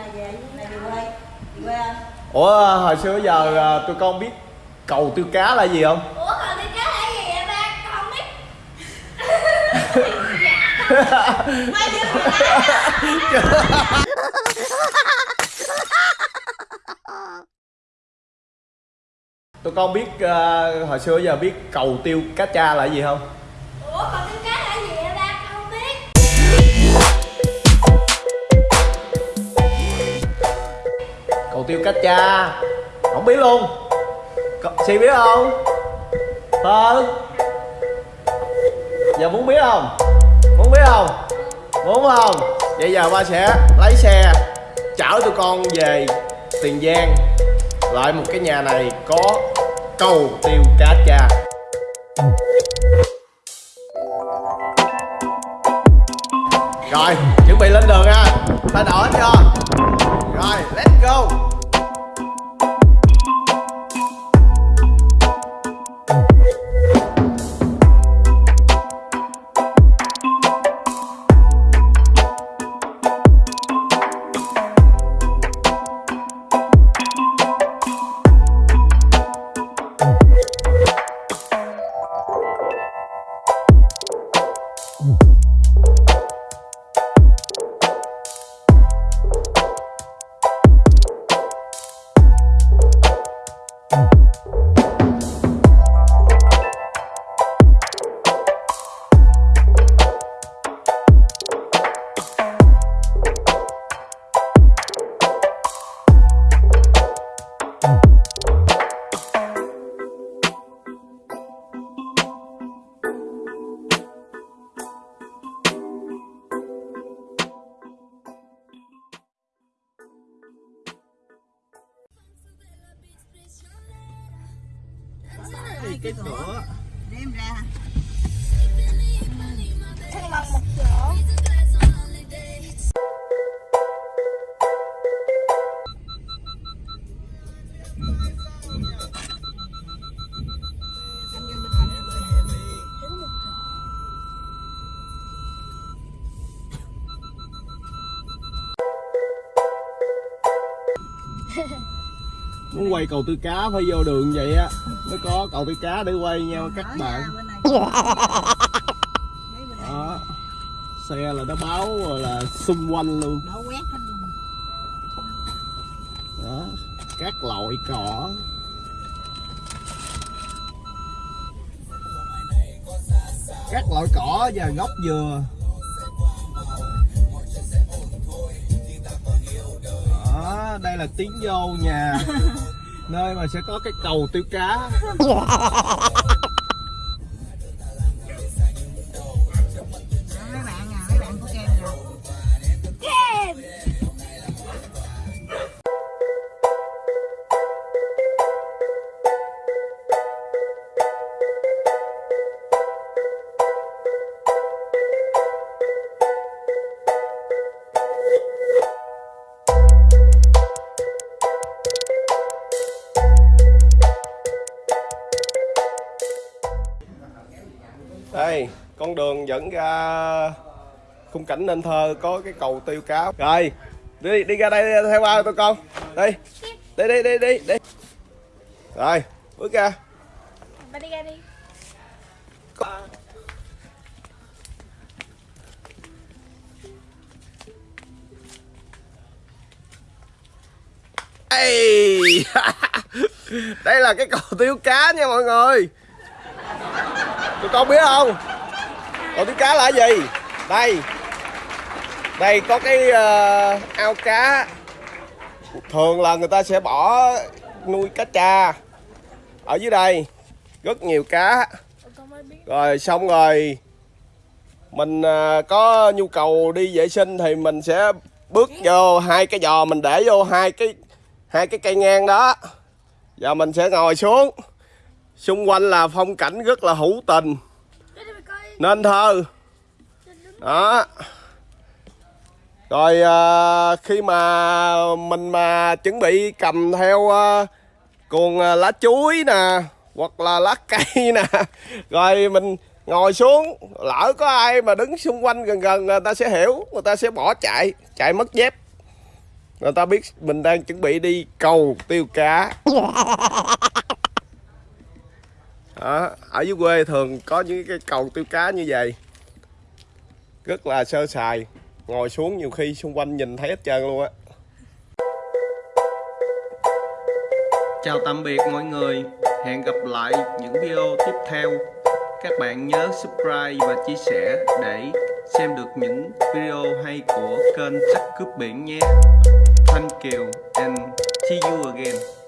nào về nào về quê về quê không ủa hồi xưa giờ à, tụi con biết cầu tiêu cá là gì không? Ủa còn đi cá là gì vậy ba? Con không biết. Tụi con biết à, hồi xưa giờ biết cầu tiêu cá cha là gì không cầu tiêu cá cha. Không biết luôn. Có- si biết không? Thơ giờ muốn biết không? Muốn biết không? Muốn không? Vậy giờ ba sẽ lấy xe, chở tụi con về tiền giang, lại một cái nhà này có cầu tiêu cá cha. Rồi, chuẩn bị lên đường nha ta đỏ chưa rồi, let's go. Cái cửa. đem ra. Thằng bằng một chỗ muốn quay cầu tư cá phải vô đường vậy á mới có cầu tư cá để quay nha các bạn. này. Đó. Xe là nó báo rồi là xung quanh luôn. Nó quét hết luôn. Đó. Các loại cỏ. Các loại cỏ và gốc dừa đó đây là tiến vô nhà. Nơi mà sẽ có cái cầu tiêu cá đây con đường dẫn ra khung cảnh nên thơ có cái cầu tiêu cá rồi đi đi ra đây theo ba tụi con. Đi đi đi đi đi đi. Rồi bước ra. Ba đi ra đi. Đây là cái cầu tiêu cá nha mọi người tụi con biết không? Còn tiếng cá là cái gì? Đây. Đây có cái uh, ao cá. Thường là người ta sẽ bỏ nuôi cá cha ở dưới đây rất nhiều cá. Rồi xong rồi mình uh, có nhu cầu đi vệ sinh thì mình sẽ bước vô hai cái giò mình để vô hai cái hai cái cây ngang đó. Và mình sẽ ngồi xuống xung quanh là phong cảnh rất là hữu tình. Nên thơ. Đó. Rồi à, khi mà mình mà chuẩn bị cầm theo à, cuồng à, lá chuối nè hoặc là lá cây nè rồi mình ngồi xuống lỡ có ai mà đứng xung quanh gần gần người ta sẽ hiểu người ta sẽ bỏ chạy chạy mất dép. Người ta biết mình đang chuẩn bị đi cầu tiêu cá đó, ở dưới quê thường có những cái cầu tiêu cá như vậy. Rất là sơ sài ngồi xuống nhiều khi xung quanh nhìn thấy hết trơn luôn á. Chào tạm biệt mọi người hẹn gặp lại những video tiếp theo. Các bạn nhớ subscribe và chia sẻ để xem được những video hay của kênh chắc cướp biển nhé. Thank you and see you again.